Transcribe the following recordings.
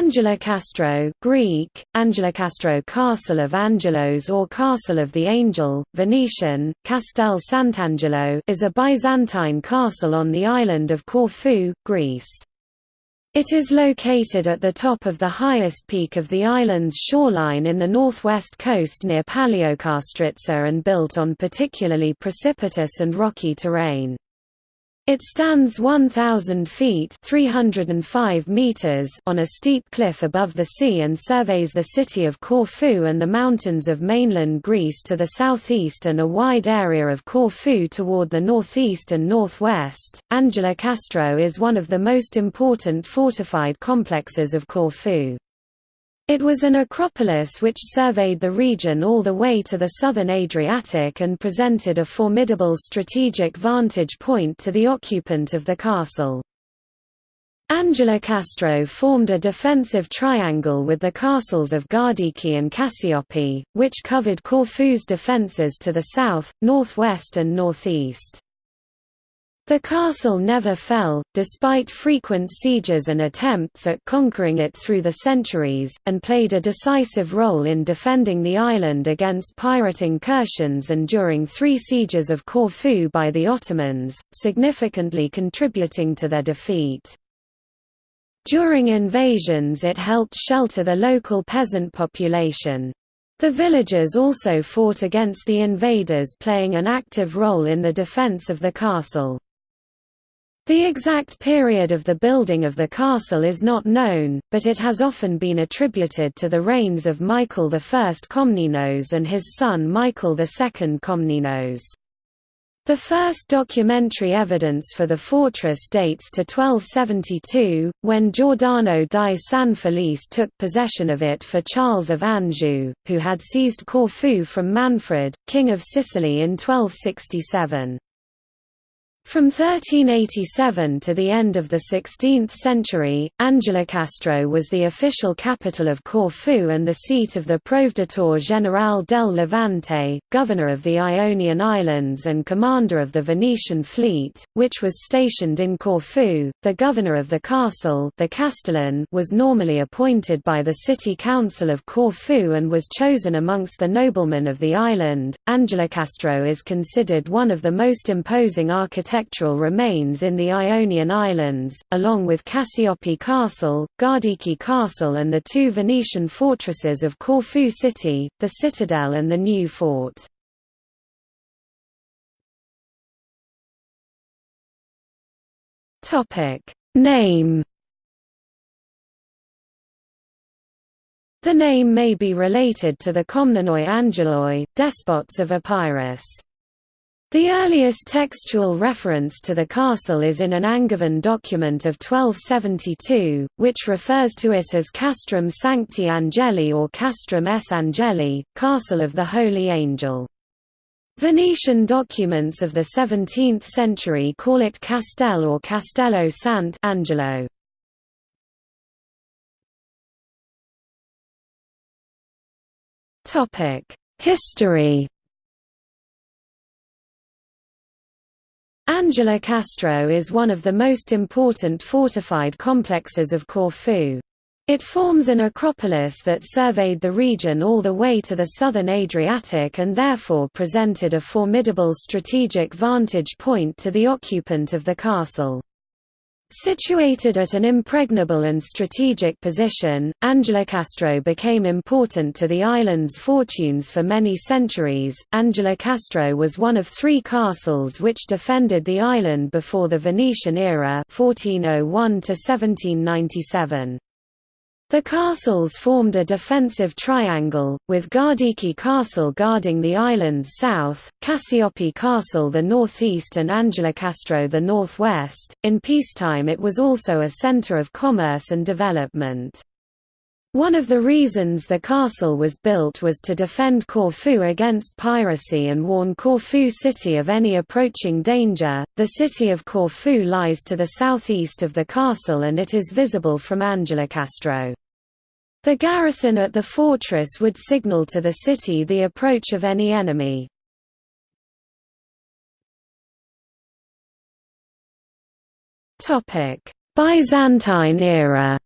Angelokastro Greek, Angelokastro Castle of Angelos or Castle of the Angel, Venetian, Castel Sant'Angelo is a Byzantine castle on the island of Corfu, Greece. It is located at the top of the highest peak of the island's shoreline in the northwest coast near Paleokastritsa and built on particularly precipitous and rocky terrain. It stands 1,000 feet 305 meters on a steep cliff above the sea and surveys the city of Corfu and the mountains of mainland Greece to the southeast and a wide area of Corfu toward the northeast and northwest. Angelokastro is one of the most important fortified complexes of Corfu. It was an acropolis which surveyed the region all the way to the southern Adriatic and presented a formidable strategic vantage point to the occupant of the castle. Angelokastro formed a defensive triangle with the castles of Gardiki and Kassiopi, which covered Corfu's defences to the south, northwest and northeast. The castle never fell, despite frequent sieges and attempts at conquering it through the centuries, and played a decisive role in defending the island against pirate incursions and during three sieges of Corfu by the Ottomans, significantly contributing to their defeat. During invasions it helped shelter the local peasant population. The villagers also fought against the invaders playing an active role in the defense of the castle. The exact period of the building of the castle is not known, but it has often been attributed to the reigns of Michael I Komnenos and his son Michael II Komnenos. The first documentary evidence for the fortress dates to 1272, when Giordano di San Felice took possession of it for Charles of Anjou, who had seized Corfu from Manfred, king of Sicily in 1267. From 1387 to the end of the 16th century, Angelokastro was the official capital of Corfu and the seat of the Proveditore Generale del Levante, governor of the Ionian Islands and commander of the Venetian fleet, which was stationed in Corfu. The governor of the castle, the Castellan, was normally appointed by the city council of Corfu and was chosen amongst the noblemen of the island. Angelokastro is considered one of the most imposing architectural architectural remains in the Ionian Islands, along with Kassiopi Castle, Gardiki Castle and the two Venetian fortresses of Corfu City, the Citadel and the New Fort. Name The name may be related to the Komnenoi Angeloi, despots of Epirus. The earliest textual reference to the castle is in an Angevin document of 1272, which refers to it as Castrum Sancti Angeli or Castrum S. Angeli, Castle of the Holy Angel. Venetian documents of the 17th century call it Castel or Castello Sant Angelo. History Angelokastro is one of the most important fortified complexes of Corfu. It forms an acropolis that surveyed the region all the way to the southern Adriatic and therefore presented a formidable strategic vantage point to the occupant of the castle. Situated at an impregnable and strategic position, Angelokastro became important to the island's fortunes for many centuries. Angelokastro was one of three castles which defended the island before the Venetian era 1401 1797. The castles formed a defensive triangle, with Gardiki Castle guarding the island's south, Cassiope Castle the northeast and Angelokastro the northwest. In peacetime it was also a center of commerce and development. One of the reasons the castle was built was to defend Corfu against piracy and warn Corfu city of any approaching danger. The city of Corfu lies to the southeast of the castle and it is visible from Angelokastro. The garrison at the fortress would signal to the city the approach of any enemy. Byzantine era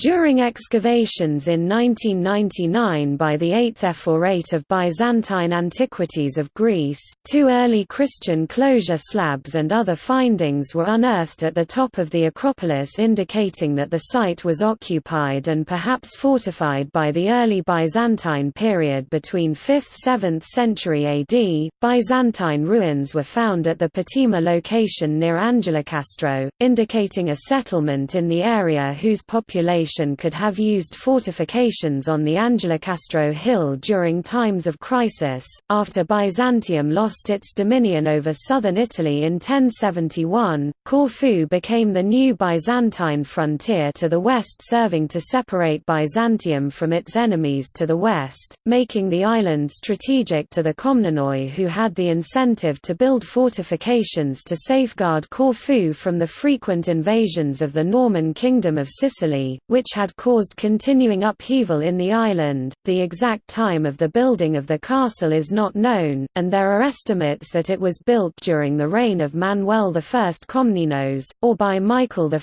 During excavations in 1999 by the 8th Ephorate of Byzantine Antiquities of Greece, two early Christian closure slabs and other findings were unearthed at the top of the Acropolis indicating that the site was occupied and perhaps fortified by the early Byzantine period between 5th–7th century AD. Byzantine ruins were found at the Patima location near Angelokastro, indicating a settlement in the area whose population could have used fortifications on the Angelokastro hill during times of crisis. After Byzantium lost its dominion over southern Italy in 1071, Corfu became the new Byzantine frontier to the west, serving to separate Byzantium from its enemies to the west, making the island strategic to the Komnenoi, who had the incentive to build fortifications to safeguard Corfu from the frequent invasions of the Norman Kingdom of Sicily, which had caused continuing upheaval in the island. The exact time of the building of the castle is not known, and there are estimates that it was built during the reign of Manuel I Komnenos, or by Michael I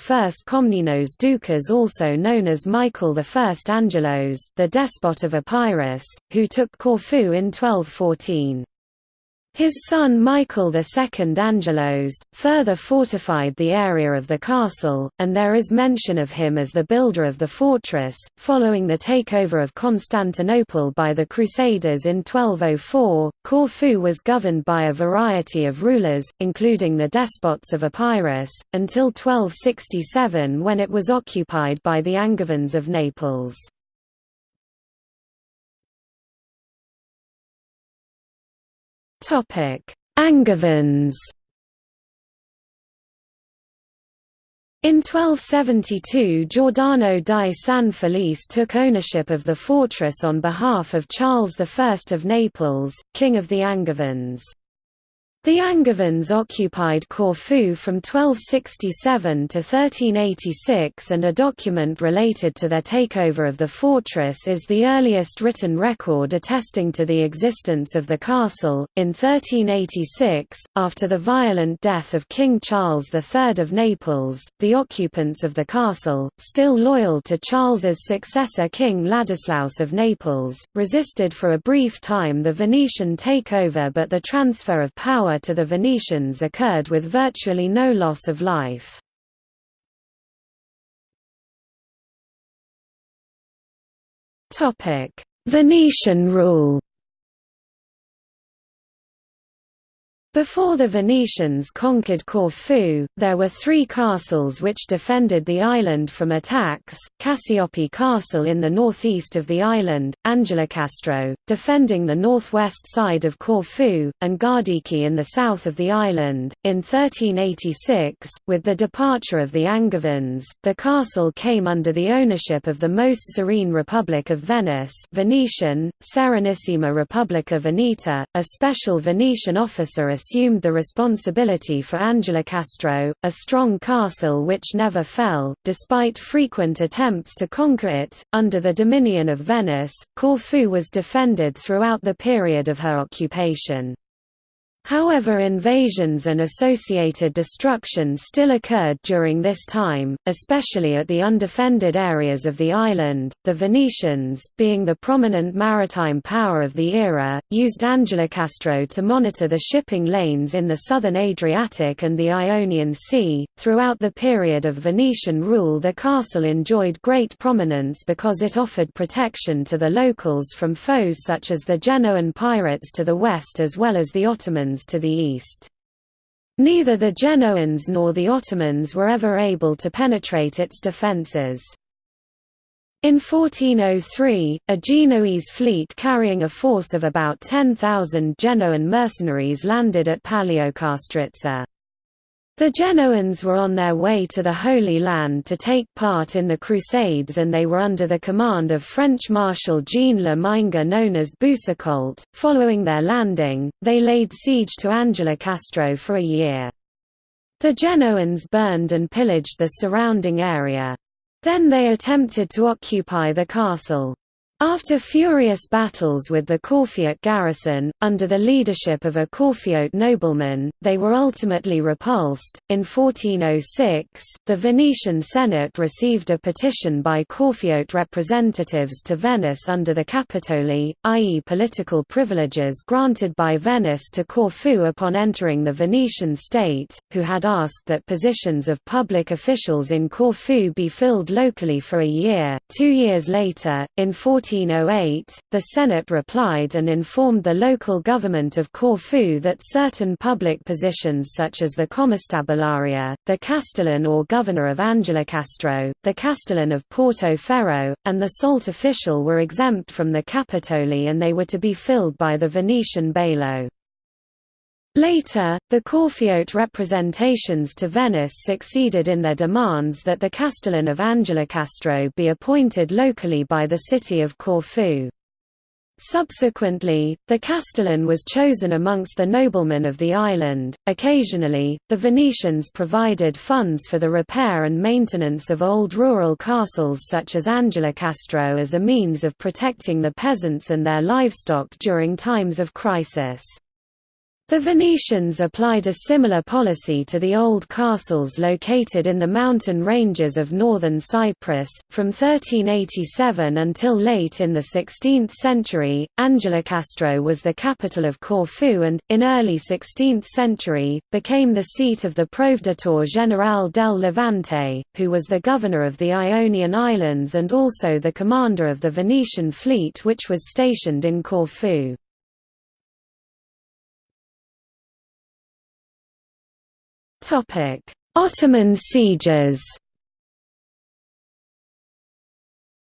Komnenos Doukas also known as Michael I Angelos, the despot of Epirus, who took Corfu in 1214. His son Michael II Angelos, further fortified the area of the castle, and there is mention of him as the builder of the fortress. Following the takeover of Constantinople by the Crusaders in 1204, Corfu was governed by a variety of rulers, including the despots of Epirus, until 1267 when it was occupied by the Angevins of Naples. Angevins In 1272 Giordano di San Felice took ownership of the fortress on behalf of Charles I of Naples, King of the Angevins. The Angevins occupied Corfu from 1267 to 1386 and a document related to their takeover of the fortress is the earliest written record attesting to the existence of the castle. In 1386, after the violent death of King Charles III of Naples, the occupants of the castle, still loyal to Charles's successor King Ladislaus of Naples, resisted for a brief time the Venetian takeover but the transfer of power to the Venetians occurred with virtually no loss of life. Venetian rule Before the Venetians conquered Corfu, there were three castles which defended the island from attacks, Kassiopi Castle in the northeast of the island, Angelokastro, defending the northwest side of Corfu, and Gardiki in the south of the island. In 1386, with the departure of the Angevins, the castle came under the ownership of the most serene Republic of Venice Venetian, Serenissima Republica Veneta, a special Venetian officer assumed the responsibility for Angelokastro, a strong castle which never fell, despite frequent attempts to conquer it. Under the dominion of Venice, Corfu was defended throughout the period of her occupation. However invasions and associated destruction still occurred during this time, especially at the undefended areas of the island. The Venetians, being the prominent maritime power of the era, used Angelokastro to monitor the shipping lanes in the southern Adriatic and the Ionian Sea. Throughout the period of Venetian rule the castle enjoyed great prominence because it offered protection to the locals from foes such as the Genoan pirates to the west as well as the Ottomans to the east. Neither the Genoans nor the Ottomans were ever able to penetrate its defences. In 1403, a Genoese fleet carrying a force of about 10,000 Genoan mercenaries landed at Paleokastritsa. The Genoans were on their way to the Holy Land to take part in the Crusades and they were under the command of French Marshal Jean Le Maingre known as Boucicaut. Following their landing, they laid siege to Angelokastro for a year. The Genoans burned and pillaged the surrounding area. Then they attempted to occupy the castle. After furious battles with the Corfiot garrison, under the leadership of a Corfiot nobleman, they were ultimately repulsed. In 1406, the Venetian Senate received a petition by Corfiot representatives to Venice under the Capitoli, i.e., political privileges granted by Venice to Corfu upon entering the Venetian state, who had asked that positions of public officials in Corfu be filled locally for a year. Two years later, in 14 1408, the Senate replied and informed the local government of Corfu that certain public positions such as the Commistabularia, the Castellan or governor of Angelokastro, the Castellan of Porto Ferro, and the salt official were exempt from the Capitoli and they were to be filled by the Venetian bailo. Later, the Corfiot representations to Venice succeeded in their demands that the Castellan of Angelokastro be appointed locally by the city of Corfu. Subsequently, the Castellan was chosen amongst the noblemen of the island. Occasionally, the Venetians provided funds for the repair and maintenance of old rural castles such as Angelokastro as a means of protecting the peasants and their livestock during times of crisis. The Venetians applied a similar policy to the old castles located in the mountain ranges of northern Cyprus. From 1387 until late in the 16th century, Angelokastro was the capital of Corfu and, in early 16th century, became the seat of the Proveditore General del Levante, who was the governor of the Ionian Islands and also the commander of the Venetian fleet which was stationed in Corfu. Ottoman sieges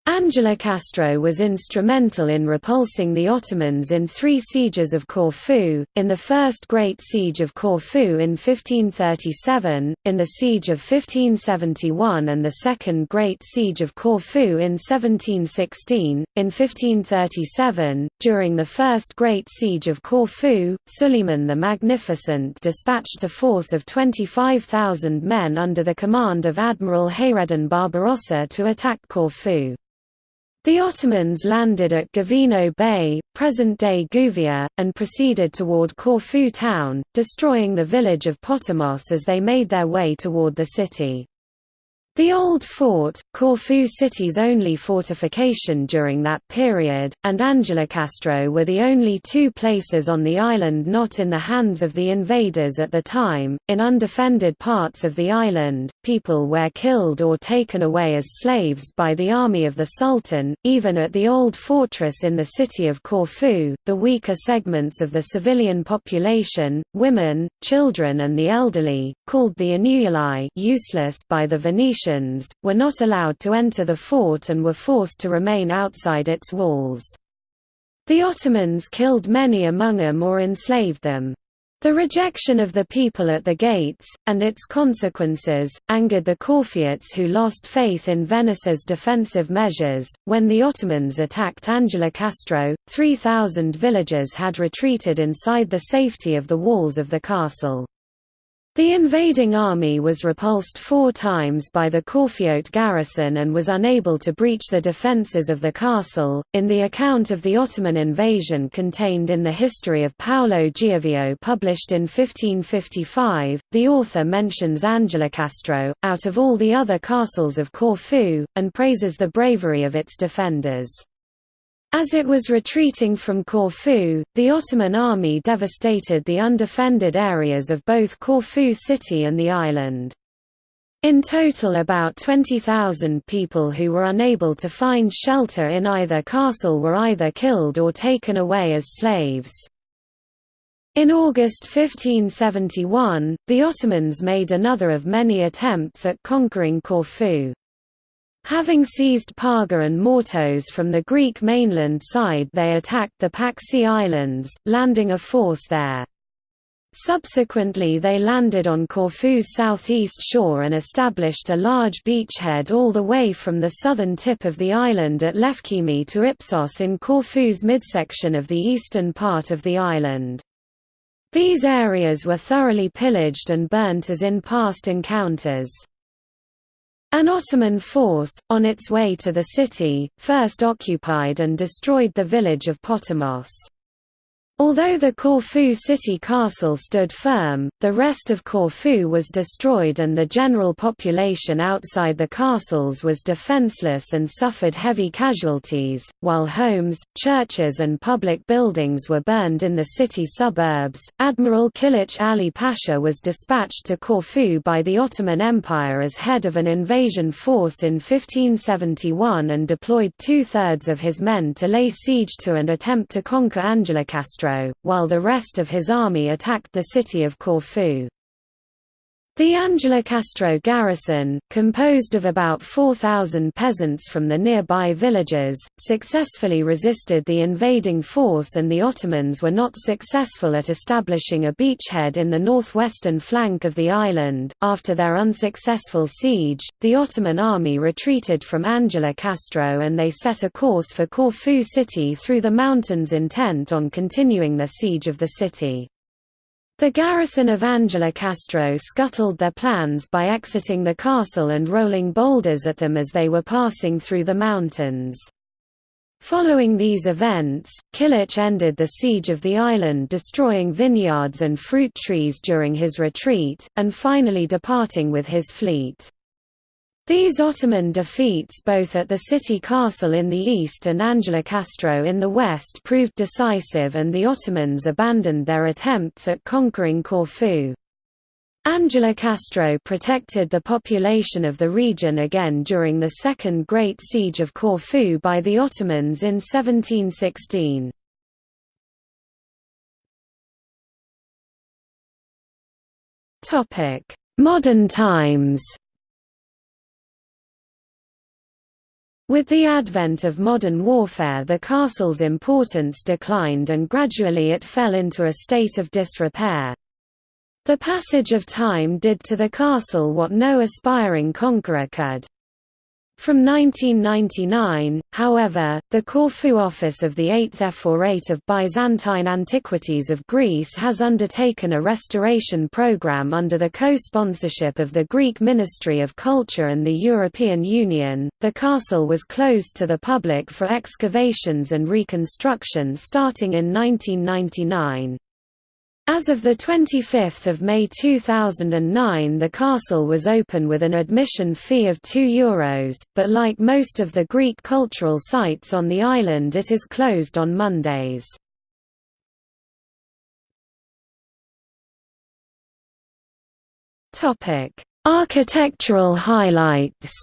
Angelokastro was instrumental in repulsing the Ottomans in three sieges of Corfu, in the First Great Siege of Corfu in 1537, in the Siege of 1571 and the Second Great Siege of Corfu in 1716. In 1537, during the First Great Siege of Corfu, Suleiman the Magnificent dispatched a force of 25,000 men under the command of Admiral Hayreddin Barbarossa to attack Corfu. The Ottomans landed at Govino Bay, present-day Gouvia, and proceeded toward Corfu town, destroying the village of Potamos as they made their way toward the city. The Old Fort, Corfu city's only fortification during that period, and Angelokastro were the only two places on the island not in the hands of the invaders at the time. In undefended parts of the island, people were killed or taken away as slaves by the army of the Sultan. Even at the old fortress in the city of Corfu, the weaker segments of the civilian population, women, children, and the elderly, called the Inuyali, useless by the Venetians were not allowed to enter the fort and were forced to remain outside its walls. The Ottomans killed many among them or enslaved them. The rejection of the people at the gates, and its consequences, angered the Corfiots who lost faith in Venice's defensive measures. When the Ottomans attacked Angelokastro, 3,000 villagers had retreated inside the safety of the walls of the castle. The invading army was repulsed four times by the Corfiot garrison and was unable to breach the defences of the castle. In the account of the Ottoman invasion contained in the History of Paolo Giovio published in 1555, the author mentions Angelokastro, out of all the other castles of Corfu, and praises the bravery of its defenders. As it was retreating from Corfu, the Ottoman army devastated the undefended areas of both Corfu city and the island. In total about 20,000 people who were unable to find shelter in either castle were either killed or taken away as slaves. In August 1571, the Ottomans made another of many attempts at conquering Corfu. Having seized Parga and Mortos from the Greek mainland side they attacked the Paxi Islands, landing a force there. Subsequently they landed on Corfu's southeast shore and established a large beachhead all the way from the southern tip of the island at Lefkimi to Ipsos in Corfu's midsection of the eastern part of the island. These areas were thoroughly pillaged and burnt as in past encounters. An Ottoman force, on its way to the city, first occupied and destroyed the village of Potamos. Although the Corfu city castle stood firm, the rest of Corfu was destroyed and the general population outside the castles was defenseless and suffered heavy casualties, while homes, churches and public buildings were burned in the city suburbs. Admiral Kilich Ali Pasha was dispatched to Corfu by the Ottoman Empire as head of an invasion force in 1571 and deployed two-thirds of his men to lay siege to and attempt to conquer While the rest of his army attacked the city of Corfu. The Angelokastro garrison, composed of about 4,000 peasants from the nearby villages, successfully resisted the invading force and the Ottomans were not successful at establishing a beachhead in the northwestern flank of the island. After their unsuccessful siege, the Ottoman army retreated from Angelokastro and they set a course for Corfu city through the mountains intent on continuing their siege of the city. The garrison of Angelokastro scuttled their plans by exiting the castle and rolling boulders at them as they were passing through the mountains. Following these events, Kilich ended the siege of the island destroying vineyards and fruit trees during his retreat, and finally departing with his fleet. These Ottoman defeats both at the city castle in the east and Angelokastro in the west proved decisive and the Ottomans abandoned their attempts at conquering Corfu. Angelokastro protected the population of the region again during the Second Great Siege of Corfu by the Ottomans in 1716. Modern times With the advent of modern warfare the castle's importance declined and gradually it fell into a state of disrepair. The passage of time did to the castle what no aspiring conqueror could. From 1999, however, the Corfu office of the 8th Ephorate of Byzantine Antiquities of Greece has undertaken a restoration program under the co-sponsorship of the Greek Ministry of Culture and the European Union. The castle was closed to the public for excavations and reconstruction starting in 1999. As of 25 May 2009 the castle was open with an admission fee of €2, but like most of the Greek cultural sites on the island it is closed on Mondays. Architectural highlights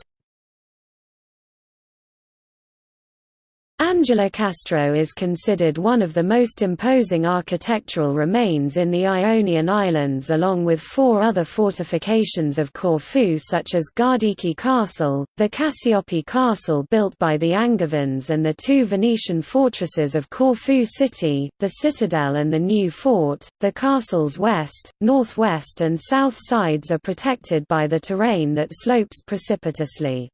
Angelokastro is considered one of the most imposing architectural remains in the Ionian Islands along with four other fortifications of Corfu such as Gardiki Castle, the Cassiope Castle built by the Angevins and the two Venetian fortresses of Corfu City, the Citadel and the New Fort. The castle's west, northwest and south sides are protected by the terrain that slopes precipitously.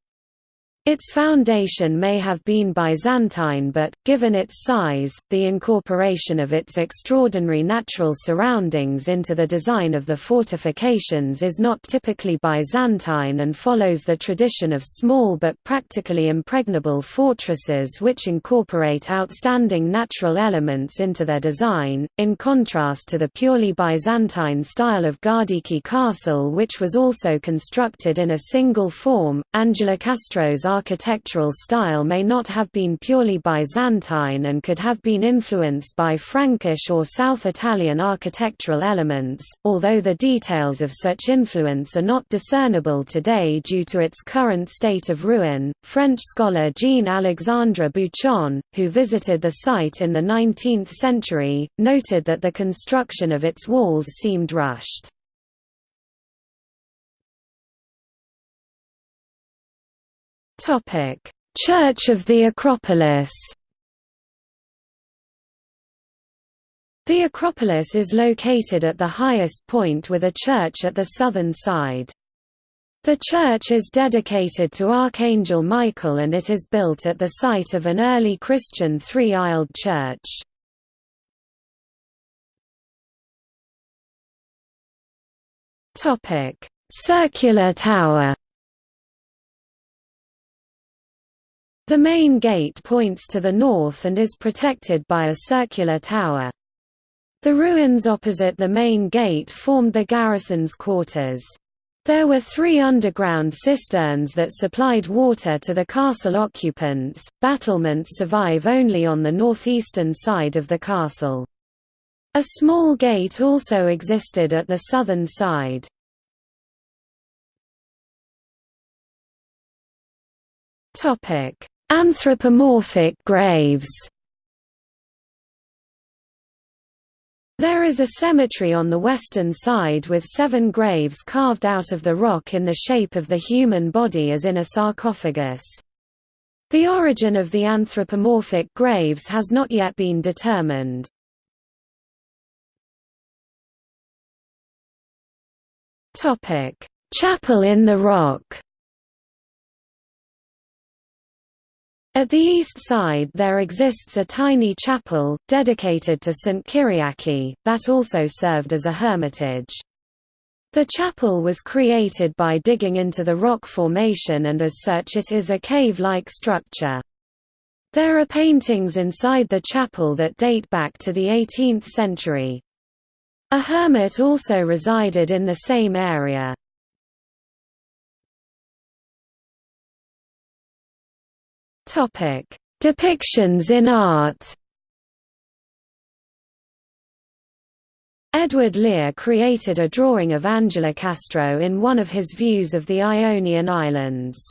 Its foundation may have been Byzantine but, given its size, the incorporation of its extraordinary natural surroundings into the design of the fortifications is not typically Byzantine and follows the tradition of small but practically impregnable fortresses which incorporate outstanding natural elements into their design, in contrast to the purely Byzantine style of Gardiki Castle which was also constructed in a single form. Angelokastro's architectural style may not have been purely Byzantine and could have been influenced by Frankish or South Italian architectural elements, although the details of such influence are not discernible today due to its current state of ruin. French scholar Jean-Alexandre Buchon, who visited the site in the 19th century, noted that the construction of its walls seemed rushed. Church of the Acropolis. The Acropolis is located at the highest point with a church at the southern side. The church is dedicated to Archangel Michael and it is built at the site of an early Christian three-aisled church. Circular tower Circular tower The main gate points to the north and is protected by a circular tower. The ruins opposite the main gate formed the garrison's quarters. There were three underground cisterns that supplied water to the castle occupants. Battlements survive only on the northeastern side of the castle. A small gate also existed at the southern side. Topic: Anthropomorphic graves. There is a cemetery on the western side with seven graves carved out of the rock in the shape of the human body as in a sarcophagus. The origin of the anthropomorphic graves has not yet been determined. Chapel in the rock At the east side there exists a tiny chapel, dedicated to St. Kyriaki, that also served as a hermitage. The chapel was created by digging into the rock formation and as such it is a cave-like structure. There are paintings inside the chapel that date back to the 18th century. A hermit also resided in the same area. Topic: Depictions in art. Edward Lear created a drawing of Angelokastro in one of his views of the Ionian Islands.